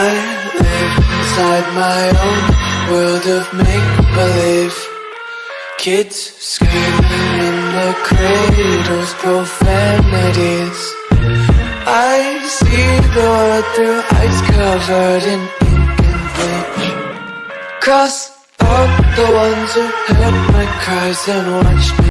I live inside my own world of make-believe. Kids screaming in the cradles, profanities. I see the world through ice covered in ink and bleach. Cross out the ones who heard my cries and watched me